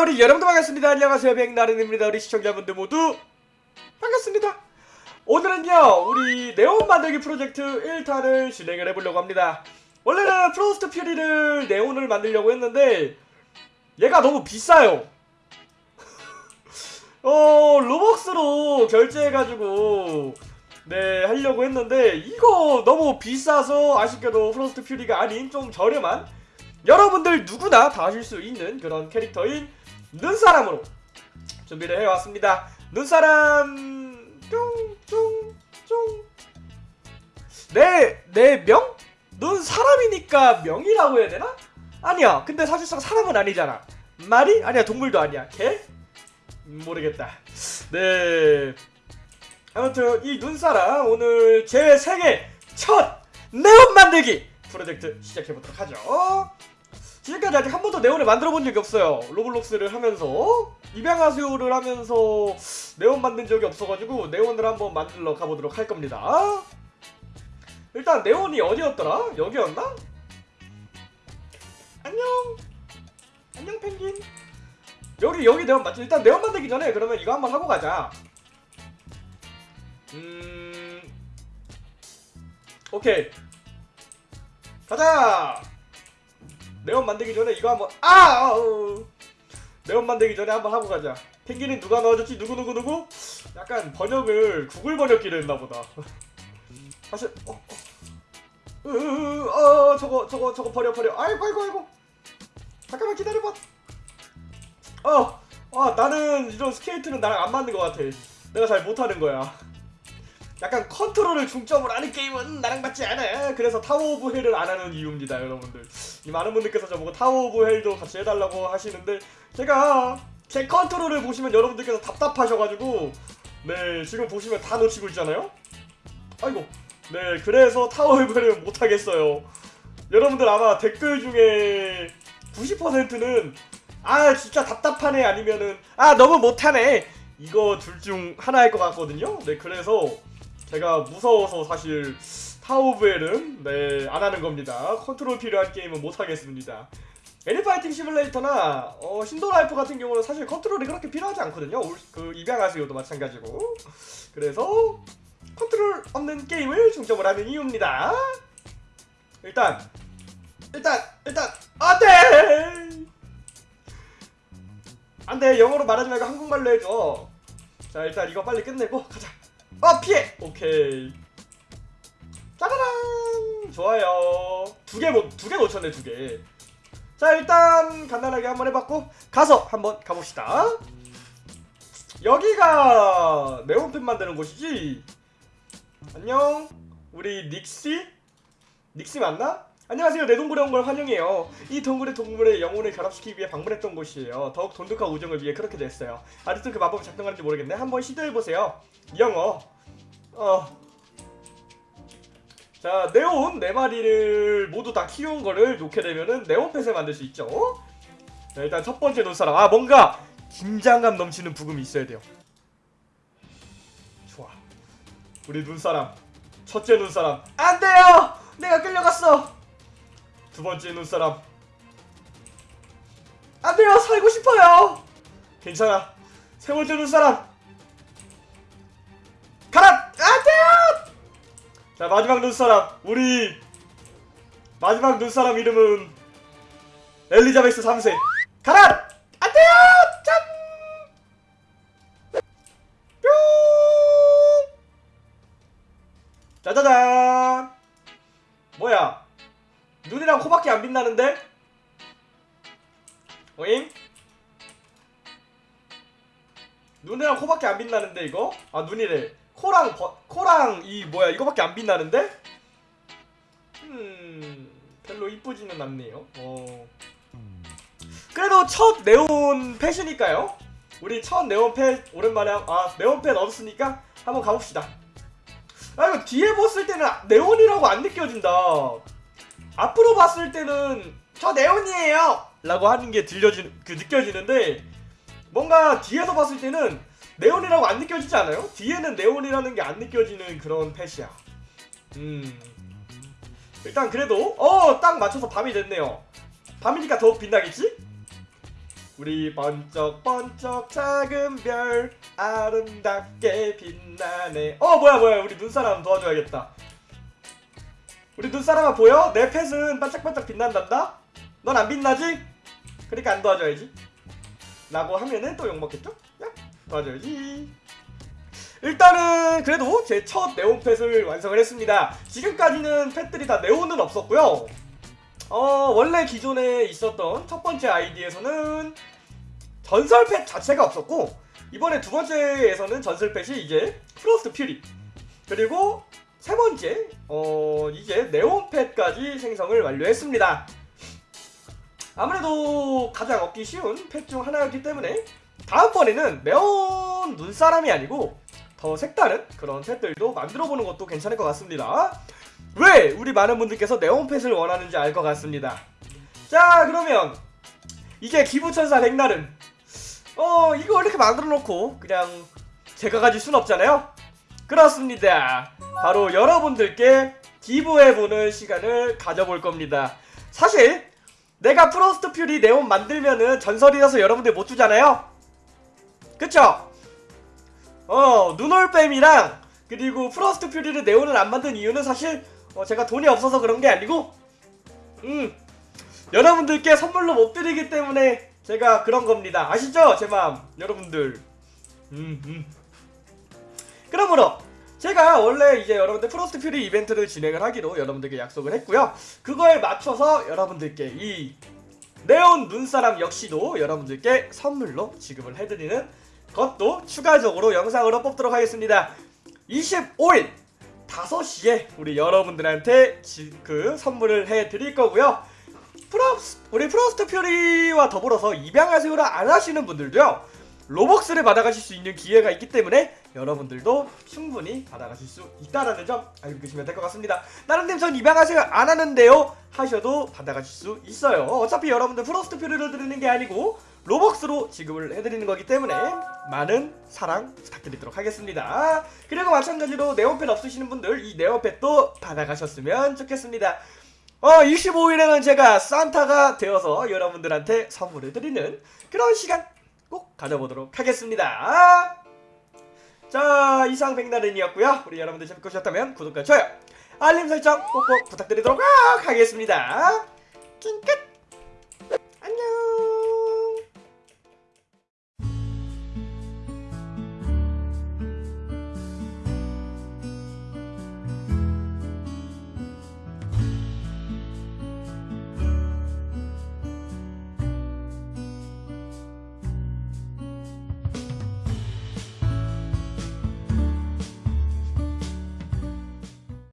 우리 여러분들 반갑습니다. 안녕하세요. 백나른입니다. 우리 시청자분들 모두 반갑습니다. 오늘은요, 우리 네온 만들기 프로젝트 1탄을 진행을 해보려고 합니다. 원래는 Frost Fury를 네온을 만들려고 했는데, 얘가 너무 비싸요. 어, Robux로 결제해가지고, 네, 하려고 했는데, 이거 너무 비싸서 아쉽게도 Frost Fury가 아닌 좀 저렴한 여러분들 누구나 다 하실 수 있는 그런 캐릭터인 눈사람으로 준비를 해왔습니다. 눈사람 쫑쫑쫑 내내 명? 눈 사람이니까 명이라고 해야 되나? 아니야. 근데 사실상 사람은 아니잖아. 말이? 아니야. 동물도 아니야. 개? 음, 모르겠다. 네. 아무튼 이 눈사람 오늘 제 생애 첫 네온 만들기 프로젝트 시작해보도록 하죠. 지금까지 아직 한 번도 네온을 만들어 본 적이 없어요. 로블록스를 하면서 입양하세요를 하면서 네온 만든 적이 없어가지고 네온을 한번 만들러 가보도록 할 겁니다. 일단 네온이 어디였더라? 여기였나? 안녕. 안녕 펭귄. 여기 여기 네온 맞지? 일단 네온 만들기 전에 그러면 이거 한번 하고 가자. 음. 오케이. 가자. 네온 만들기 전에 이거 한번 아! 아우. 네온 만들기 전에 한번 하고 가자. 펭귄은 누가 넣어줬지? 누구 누구 누구? 약간 번역을 구글 번역기를 했나 보다. 사실 어, 어. 으, 으, 어 저거 저거 저거 버려 버려. 아이고 아이고 아이고. 잠깐만 기다려봐. 어, 아 나는 이런 스케이트는 나랑 안 맞는 것 같아. 내가 잘 못하는 거야. 약간 컨트롤을 중점으로 하는 게임은 나랑 맞지 않아. 그래서 Tower of Hell을 안 하는 이유입니다, 여러분들. 이 많은 분들께서 저보고 Tower of Hell도 같이 해달라고 하시는데 제가 제 컨트롤을 보시면 여러분들께서 답답하셔가지고 네 지금 보시면 다 놓치고 있잖아요. 아이고 네 그래서 Tower of Hell은 못하겠어요. 여러분들 아마 댓글 중에 90%는 아 진짜 답답하네 아니면은 아 너무 못하네 이거 둘 중 하나일 것 같거든요. 네 그래서 제가 무서워서 사실 Tower of Hell은 네, 안 하는 겁니다. 컨트롤 필요한 게임은 못 하겠습니다. Ani Fighting Simulator나 어, Shindo Life 같은 경우는 사실 컨트롤이 그렇게 필요하지 않거든요. 올- 그 입양하세요도 마찬가지고. 그래서 컨트롤 없는 게임을 중점을 하는 이유입니다. 일단 일단 일단 안돼 안돼 영어로 말하지 말고 한국말로 해줘. 자 일단 이거 빨리 끝내고 가자. 어 피해. 오케이. 짜라란 좋아요. 두개 두개 놓쳤네 두 개. 자 일단 간단하게 한번 해봤고 가서 한번 가봅시다. 여기가 네온펜 만드는 곳이지. 안녕. 우리 닉시? 닉시 맞나? 안녕하세요. 내 동굴에 온 걸 환영해요. 이 동굴의 동물의 영혼을 결합시키기 위해 방문했던 곳이에요. 더욱 돈독한 우정을 위해 그렇게 됐어요. 아직도 그 마법이 작동하는지 모르겠네. 한번 시도해보세요. 영어. 어. 자, 네온 네 마리를 모두 다 키운 거를 놓게 되면은 네온 펫을 만들 수 있죠. 자, 일단 첫 번째 눈사람. 아, 뭔가 긴장감 넘치는 부금이 있어야 돼요. 좋아. 우리 눈사람. 첫째 눈사람. 안 돼요! 내가 끌려갔어! 두 번째 눈사람. 안 돼요! 살고 싶어요! 괜찮아. 세 번째 눈사람. 가라! 안 돼요! 자, 마지막 눈사람. 우리 마지막 눈사람 이름은 엘리자베스 3세. 가라! 안 돼요! 빛나는데? 오잉? 눈이랑 코밖에 안 빛나는데 이거? 아 눈이래 코랑 버, 코랑 이 뭐야 이거밖에 안 빛나는데? 음 별로 이쁘지는 않네요 어 그래도 첫 네온 펫이니까요 우리 첫 네온 펫 오랜만에 한- 아 네온 펫 얻었으니까 한번 가봅시다 아 이거 뒤에 봤을 때는 네온이라고 안 느껴진다 앞으로 봤을 때는 저 네온이에요! 라고 하는 게 들려지 그 느껴지는데 뭔가 뒤에서 봤을 때는 네온이라고 안 느껴지지 않아요? 뒤에는 네온이라는 게 안 느껴지는 그런 펫이야. 음. 일단 그래도 어 딱 맞춰서 밤이 됐네요. 밤이니까 더욱 빛나겠지? 우리 번쩍번쩍 작은 별 아름답게 빛나네. 어 뭐야 뭐야. 우리 눈사람 도와줘야겠다 우리 눈사람아 보여? 내 펫은 반짝반짝 빛난단다? 넌 안 빛나지? 그러니까 안 도와줘야지 라고 하면은 또 욕먹겠죠? 야 도와줘야지 일단은 그래도 제 첫 네온 펫을 완성을 했습니다 지금까지는 펫들이 다 네온은 없었고요 어 원래 기존에 있었던 첫 번째 아이디에서는 전설 펫 자체가 없었고 이번에 두 번째에서는 전설 펫이 이제 프로스트 퓨리 그리고 세 번째 어 이제 네온 펫까지 생성을 완료했습니다. 아무래도 가장 얻기 쉬운 펫중 하나였기 때문에 다음번에는 네온 눈사람이 아니고 더 색다른 그런 펫들도 만들어보는 것도 괜찮을 것 같습니다. 왜 우리 많은 분들께서 네온 펫을 원하는지 알 것 같습니다. 자 그러면 이게 기부천사 백날은 어 이거 이렇게 만들어 놓고 그냥 제가 가질 순 없잖아요. 그렇습니다. 바로 여러분들께 기부해보는 시간을 가져볼 겁니다. 사실 내가 Frost Fury 네온 만들면은 전설이라서 여러분들 못 주잖아요. 그쵸? 어 눈올뱀이랑 그리고 Frost Fury를 네온을 안 만든 이유는 사실 어, 제가 돈이 없어서 그런 게 아니고 음 여러분들께 선물로 못 드리기 때문에 제가 그런 겁니다. 아시죠? 제 마음 여러분들 음 음. 그러므로 제가 원래 이제 여러분들 Frost Fury 이벤트를 진행을 하기로 여러분들께 약속을 했고요. 그거에 맞춰서 여러분들께 이 네온 눈사람 역시도 여러분들께 선물로 지급을 해드리는 것도 추가적으로 영상으로 뽑도록 하겠습니다. 25일 5시에 우리 여러분들한테 지, 그 선물을 해드릴 거고요. 프로스, 우리 프로스트 퓨리와 더불어서 입양하세요를 안 하시는 분들도요. 로벅스를 받아가실 수 있는 기회가 있기 때문에 여러분들도 충분히 받아가실 수 있다라는 점 알고 계시면 될 것 같습니다. 나름대로 전 입양하세요 안 하는데요 하셔도 받아가실 수 있어요. 어차피 여러분들 프로스트 퓨리를 드리는 게 아니고 로벅스로 지급을 해드리는 거기 때문에 많은 사랑 부탁드리도록 하겠습니다. 그리고 마찬가지로 네오펫 없으시는 분들 이 네오펫도 받아가셨으면 좋겠습니다. 어 25일에는 제가 산타가 되어서 여러분들한테 선물을 드리는 그런 시간 꼭 가져보도록 하겠습니다. 자 이상 백나른이었고요. 우리 여러분들 재밌게 보셨다면 구독과 좋아요 알림 설정 꼭꼭 부탁드리도록 하겠습니다. 킹끝